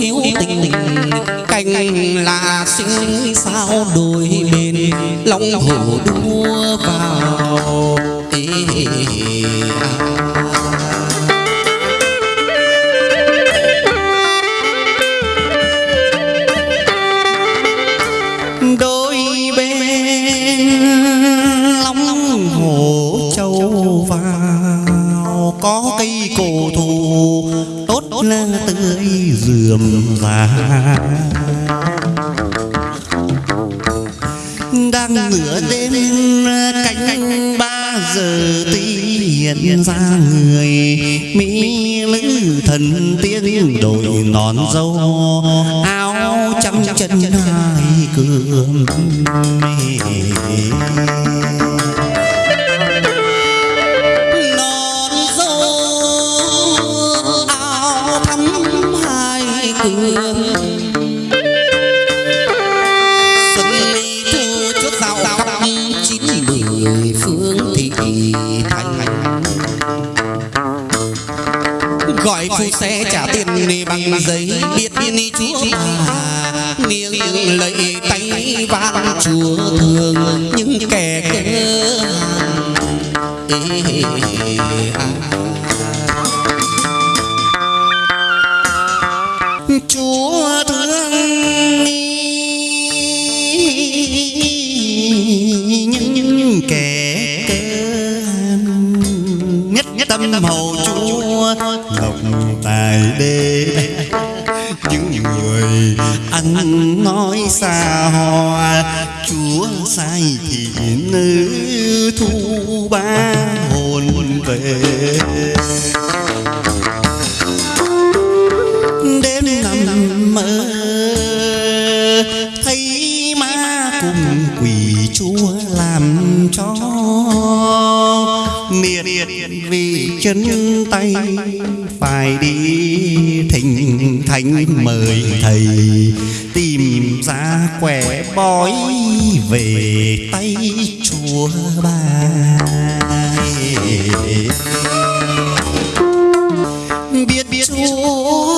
hiếu tình cành là sinh sao đôi bên lòng thổ đua vào Ê, à. đôi dườm và đang nửa đêm, canh ba giờ tí hiện ra người, mỹ lữ thần tiên đội nón dâu. Phu xe trả tiền bằng giấy biết ni chúa mà niềng lệ tay van chúa thương những kẻ cơ à. chúa thương tài những người ăn nói xa hoa, chúa sai thì nữ thu ba hồn về. Đêm nằm mơ, thấy ma cùng quỷ chúa làm cho miệt vì chân tay, phải đi thỉnh thánh mời thầy. Tìm ra quẻ bói về tay chúa bà biết biết chúa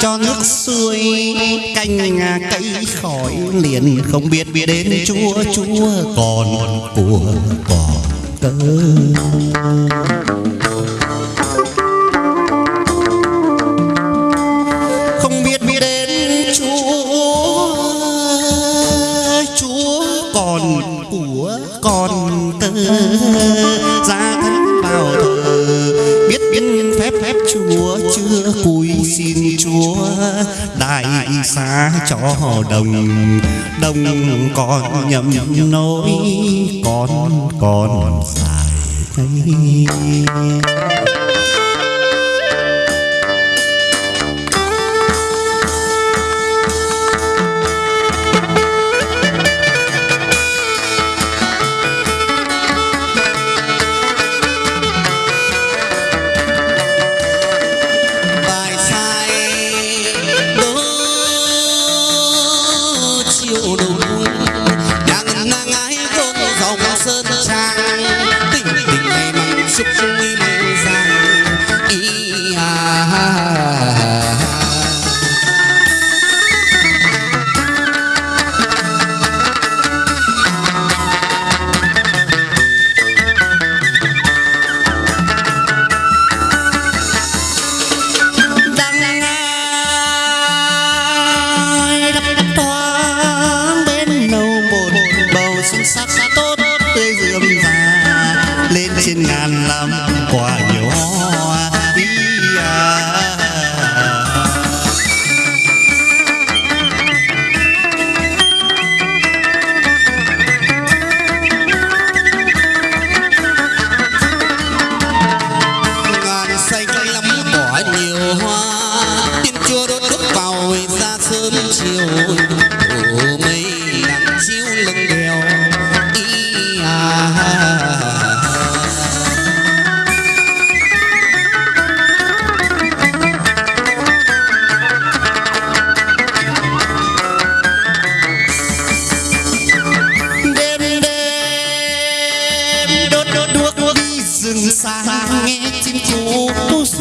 cho nước xuôi canh cây khỏi liền. Không biết biết đến chúa chúa còn của còn cơ đồng đồng còn nhầm nỗi con còn dài bầu xuân sắc tốt. Tươi rượm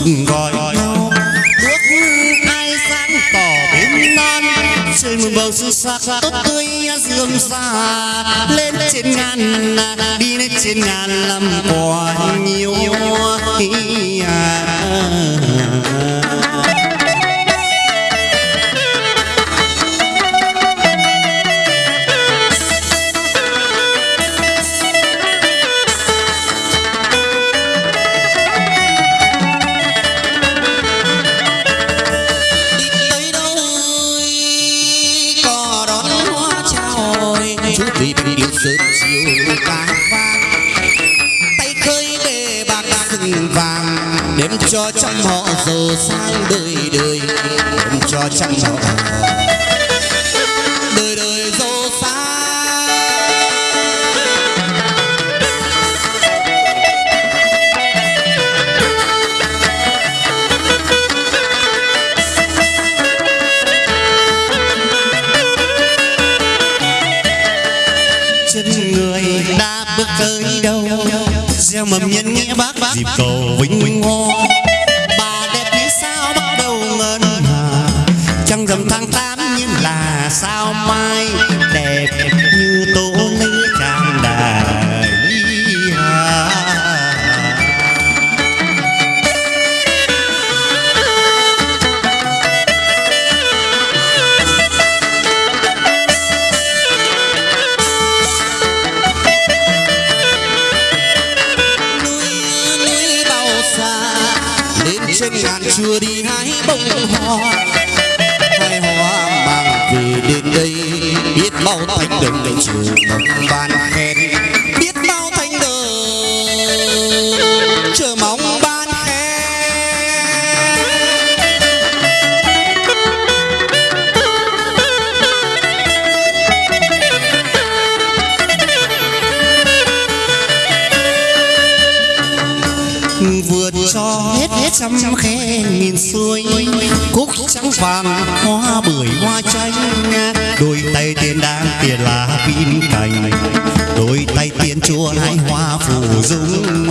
gọi nhau bước ai sáng tỏ bên non mưa bầu sự sắc tốt tươi dương xa. Lên trên ngàn đi lên trên ngàn làm quả nhiều sớm chiều ca vang tay khơi bề bạc rừng vàng đem cho trăm họ giàu sang đời đời. Đem cho trăm họ nghĩa bác dịp cầu vinh hoa bà đẹp như sao bắt đầu ngân hà trăng rằm tháng tám như là sao mai đẹp chưa đi hái bông hoa. Hai hoa mang về đến đây, biết bao thanh đồng chiều mong ban. Hết trăm khe nghìn xuôi cúc trắng vàng hoa bưởi hoa chanh. Đôi tay tiền đang tiền là pin cành. Đôi tay tiền chua hai hoa phủ dung.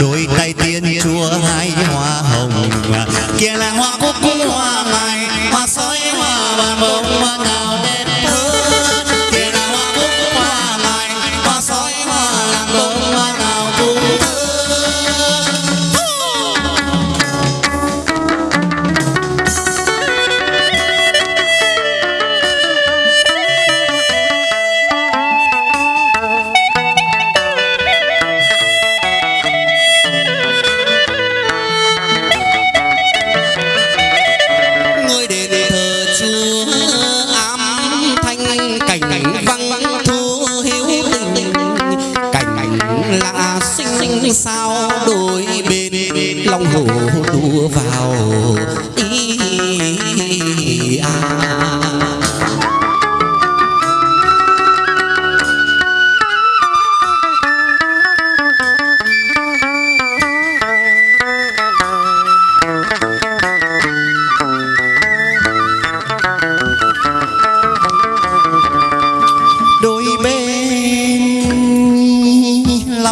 Đôi tay tiền chua hai hoa hồng. Kia là hoa cúc hoa mai hoa sói hoa bàn bông hoa nào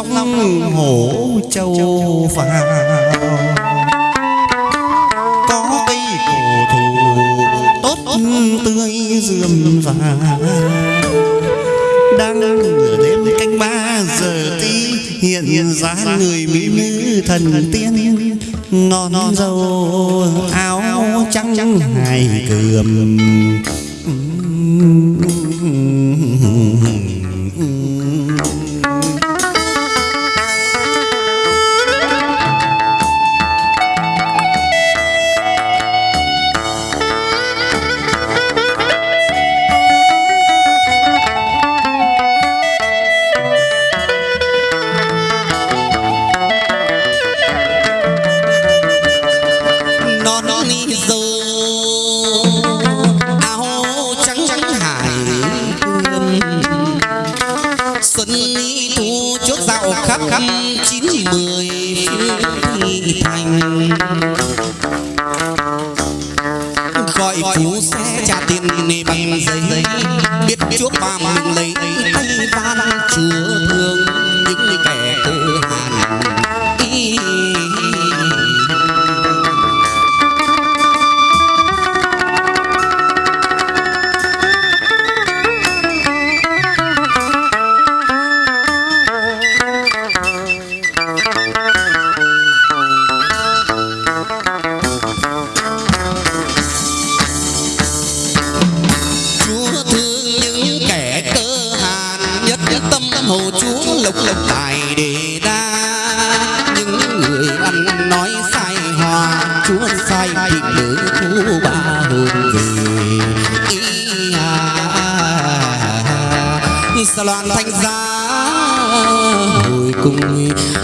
long hổ châu vào có cây cổ thụ, tốt tươi dườm vàng. đang nửa đêm canh ba giờ tí hiện ra người mỹ nữ thần tiên. Non dâu áo trắng hài cườm. Dạo khắp khắp chín mười thành. Gọi phú xe trả tiền nề bằng giấy. biết chuốc ba mình lấy lộc lộc tài đề đa những người ăn nói sai hòa, chúa sai thị nữ thu ba hồn về. Ý à sa loan thanh giá hồi cùng